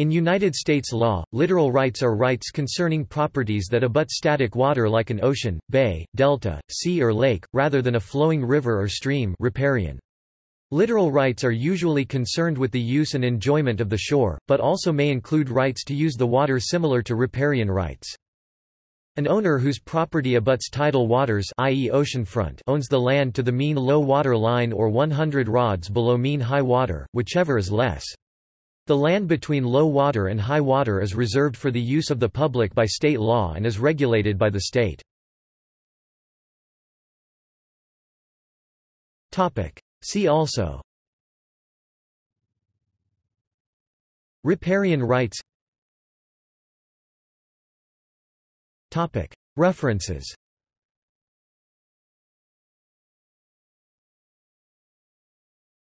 In United States law, littoral rights are rights concerning properties that abut static water like an ocean, bay, delta, sea or lake, rather than a flowing river or stream riparian. Littoral rights are usually concerned with the use and enjoyment of the shore, but also may include rights to use the water similar to riparian rights. An owner whose property abuts tidal waters i.e. oceanfront owns the land to the mean low water line or 100 rods below mean high water, whichever is less. The land between low water and high water is reserved for the use of the public by state law and is regulated by the state. See also. Riparian rights. References